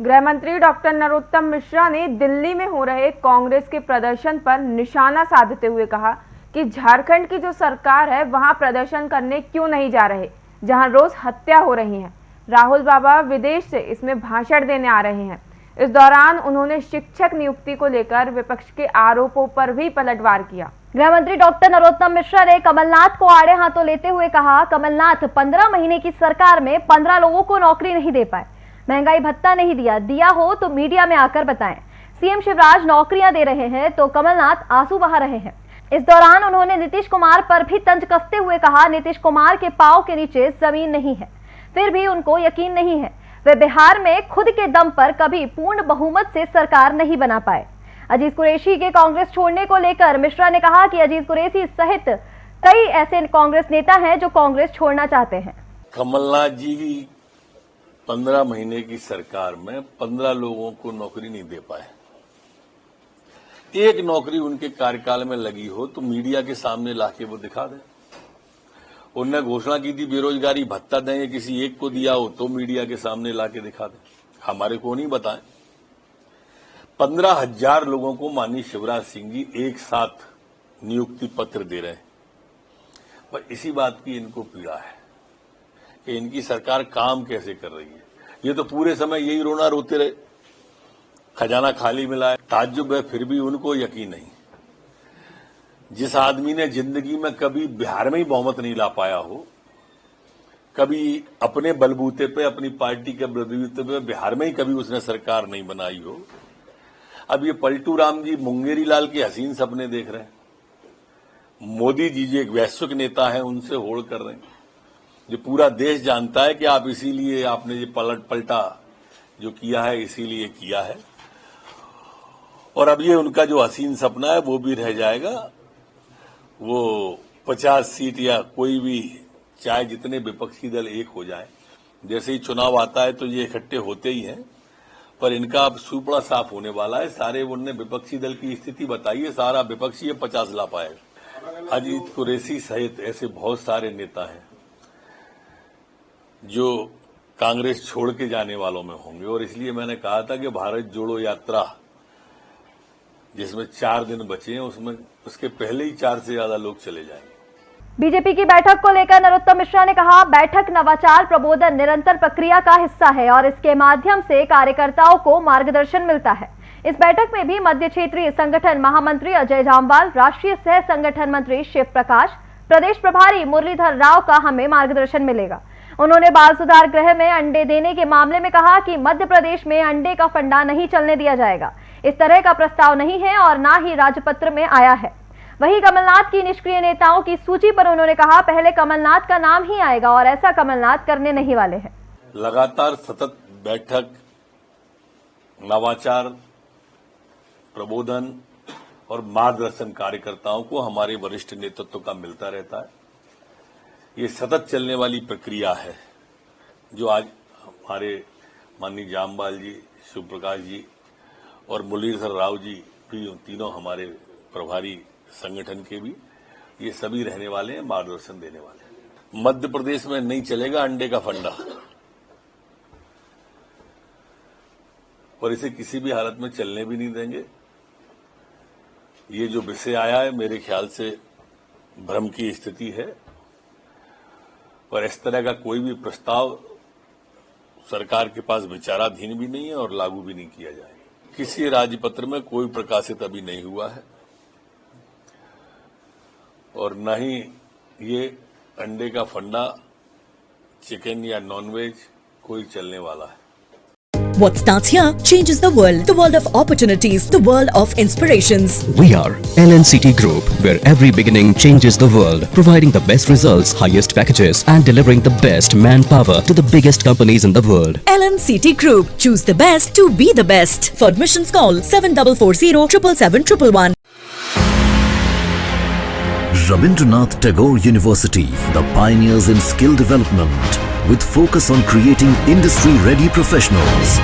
गृह मंत्री डॉक्टर नरोत्तम मिश्रा ने दिल्ली में हो रहे कांग्रेस के प्रदर्शन पर निशाना साधते हुए कहा कि झारखंड की जो सरकार है, वहाँ प्रदर्शन करने क्यों नहीं जा रहे, जहाँ रोज हत्या हो रही है। राहुल बाबा विदेश से इसमें भाषण देने आ रहे हैं। इस दौरान उन्होंने शिक्षक नियुक्ति को लेकर विपक्ष के आरोपों पर भी पलटवार किया। गृह मंत्री डॉक्टर नरोत्तम मिश्रा ने कमलनाथ को आड़े हाथों लेते हुए कहा, कमलनाथ, पंद्रह महीने की सरकार में पंद्रह लोगों को नौकरी नहीं दे पाए। महँगाई भत्ता नहीं दिया। दिया हो तो मीडिया में आकर बताएँ। सीएम शिवराज नौकरियाँ दे रहे हैं तो कमलनाथ आँसू बहा रहे हैं। इस दौरान उन्होंने नीतीश कुमार पर भी तंज कसते हुए कहा, नीतीश कुमार के पाव के नीचे ज़मीन नहीं है। फिर भी उनको यकीन नहीं है। वे बिहार में खुद के दम पर कभी पूर्ण बहुमत से सरकार नहीं बना पाए। अजीत कुरेशी के कांग्रेस छोड़ने को लेकर मिश्रा ने कहा कि अजीत कुरेशी सहित कई ऐसे कांग्रेस नेता हैं जो कांग्रेस छोड़ना चाहते हैं। कमलनाथ जी पंद्रह महीने की सरकार में पंद्रह लोगों को नौकरी नहीं दे पाए। एक नौकरी उनके कार्यकाल में लगी हो तो मीडिया के सामने लाके वो दिखा दें। उनने घोषणा की थी, बेरोजगारी भत्ता दें, या किसी एक को दिया हो तो मीडिया के सामने लाके दिखा दें। हमारे को नहीं बताएँ। पंद्रह हज़ार लोगों को माननीय शिवराज सिंह जी एक साथ नियुक्ति पत्र दे रहे हैं। पर इसी बात की इनको पीड़ा है। कि इनकी सरकार काम कैसे कर रही है? ये तो पूरे समय यही रोना रोते रहे। खजाना खाली मिला है, ताज्जुब है, फिर भी उनको यकीन नहीं। जिस आदमी ने ज़िंदगी में कभी बिहार में ही बहुमत नहीं ला पाया हो, कभी अपने बलबूते पे, अपनी पार्टी के बलबूते पे बिहार में ही कभी उसने सरकार नहीं बनाई हो, अब ये पलटू राम जी मुंगेरी लाल के हसीन सपने देख रहे हैं। मोदी जी जो एक वैश्विक नेता है, उनसे होड़ कर रहे हैं। जो पूरा देश जानता है कि आप इसीलिए आपने ये पलट, पलटा जो किया है, इसीलिए किया है। और अब ये उनका जो हसीन सपना है, वो भी रह जाएगा। वो पचास सीट या कोई भी, चाहे जितने विपक्षी दल एक हो जाए, जैसे ही चुनाव आता है तो ये इकट्ठे होते ही हैं। पर इनका अब सुपड़ा साफ़ होने वाला है। सारे उनने विपक्षी दल की स्थिति बताई है। सारा विपक्षी पचास ला पाएगा अजीत कुरेसी सहित ऐसे बहुत सारे नेता हैं। जो कांग्रेस छोड़ के जाने वालों में होंगे। और इसलिए मैंने कहा था कि भारत जोड़ो यात्रा, जिसमें चार दिन बचे हैं, उसमें, उसके पहले ही चार से ज़्यादा लोग चले जाएँगे। बीजेपी की बैठक को लेकर नरोत्तम मिश्रा ने कहा, बैठक नवाचार प्रबोधन निरंतर प्रक्रिया का हिस्सा है और इसके माध्यम से कार्यकर्ताओं को मार्गदर्शन मिलता है। इस बैठक में भी मध्य क्षेत्रीय संगठन महामंत्री अजय जामवाल, राष्ट्रीय सह संगठन मंत्री शिव प्रकाश, प्रदेश प्रभारी मुरलीधर राव का हमें मार्गदर्शन मिलेगा। उन्होंने बाल सुधार गृह में अंडे देने के मामले में कहा कि मध्य प्रदेश में अंडे का फंडा नहीं चलने दिया जाएगा। इस तरह का प्रस्ताव नहीं है और न ही राजपत्र में आया है। वहीं कमलनाथ की निष्क्रिय नेताओं की सूची पर उन्होंने कहा, पहले कमलनाथ का नाम ही आएगा और ऐसा कमलनाथ करने नहीं वाले हैं। लगातार सतत बैठक, नवाचार, प्रबोधन और मार्गदर्शन कार्यकर्ताओं को हमारे वरिष्ठ नेतृत्व का मिलता रहता है। ये सतत चलने वाली प्रक्रिया है, जो आज हमारे माननीय जामबाल जी शिव प्रकाश जी और मुरलीधर राव जी, भी तीनों हमारे प्रभारी संगठन के भी, ये सभी रहने वाले हैं, मार्गदर्शन देने वाले हैं। मध्य प्रदेश में नहीं चलेगा अंडे का फंडा। और इसे किसी भी हालत में चलने भी नहीं देंगे। ये जो विषय आया है, मेरे ख्याल से भ्रम की स्थिति है। और इस तरह का कोई भी प्रस्ताव सरकार के पास विचाराधीन भी नहीं है और लागू भी नहीं किया जाएगा किसी राजपत्र में कोई प्रकाशित अभी नहीं हुआ है। और न ही ये अंडे का फंडा, चिकन या नॉनवेज कोई चलने वाला है। What starts here changes the world. The world of opportunities. The world of inspirations. We are LNCT Group, where every beginning changes the world, providing the best results, highest packages, and delivering the best manpower to the biggest companies in the world. LNCT Group. Choose the best to be the best. For admissions, call 7440 777 Rabindranath Tagore University, the pioneers in skill development, with focus on creating industry-ready professionals.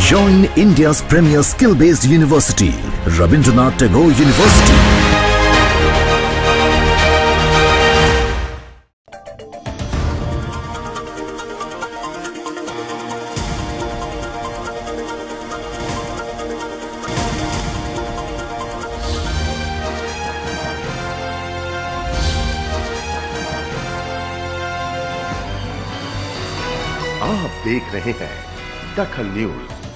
Join India's premier skill-based university, Rabindranath Tagore University. देख रहे हैं दखल news.